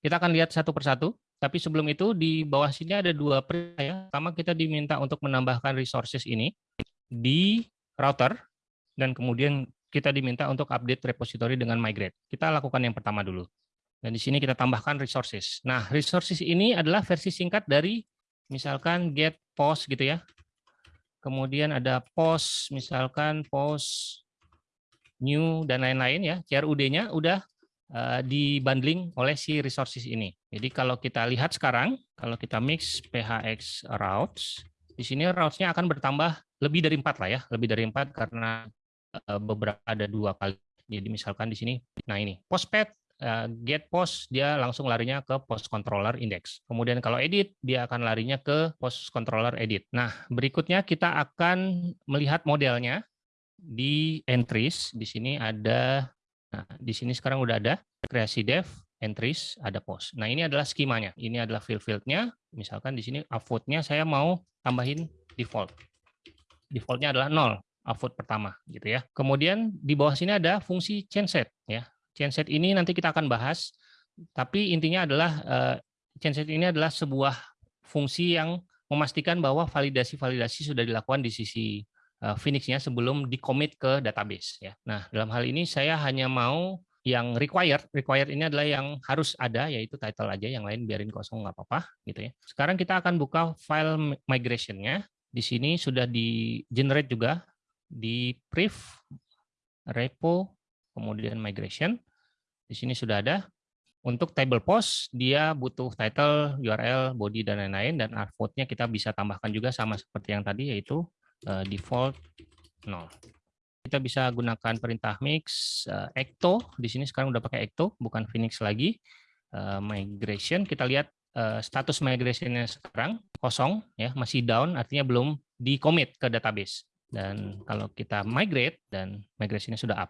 Kita akan lihat satu persatu, tapi sebelum itu di bawah sini ada dua perintah ya. Pertama kita diminta untuk menambahkan resources ini di router, dan kemudian kita diminta untuk update repository dengan migrate. Kita lakukan yang pertama dulu. Dan di sini kita tambahkan resources. Nah, resources ini adalah versi singkat dari misalkan get post gitu ya. Kemudian ada post, misalkan post new dan lain-lain ya. CRUD-nya udah dibundling oleh si resources ini. Jadi kalau kita lihat sekarang, kalau kita mix phx routes, di sini routes-nya akan bertambah lebih dari empat lah ya, lebih dari empat karena uh, beberapa ada dua kali. Jadi misalkan di sini, nah ini postpath uh, get post dia langsung larinya ke post controller index. Kemudian kalau edit dia akan larinya ke post controller edit. Nah, berikutnya kita akan melihat modelnya di entries. Di sini ada nah di sini sekarang udah ada kreasi dev, entries, ada post. Nah, ini adalah skemanya. Ini adalah field-fieldnya. Misalkan di sini upvote-nya saya mau tambahin default. Default-nya adalah nol upvote pertama gitu ya. Kemudian di bawah sini ada fungsi change set ya. Genset ini nanti kita akan bahas, tapi intinya adalah uh, genset ini adalah sebuah fungsi yang memastikan bahwa validasi-validasi sudah dilakukan di sisi Phoenix-nya sebelum di-commit ke database. Ya. Nah, dalam hal ini saya hanya mau yang required, required ini adalah yang harus ada, yaitu title aja, yang lain biarin kosong nggak apa-apa. gitu ya. Sekarang kita akan buka file migration-nya. Di sini sudah di-generate juga, di priv, repo, kemudian migration. Di sini sudah ada. Untuk table post, dia butuh title, URL, body, dan lain-lain. Dan artvote-nya kita bisa tambahkan juga sama seperti yang tadi, yaitu uh, default 0. Kita bisa gunakan perintah mix uh, ecto. Di sini sekarang udah pakai ecto, bukan Phoenix lagi. Uh, migration, kita lihat uh, status migration-nya sekarang kosong, ya masih down, artinya belum di commit ke database. Dan kalau kita migrate dan migration-nya sudah up.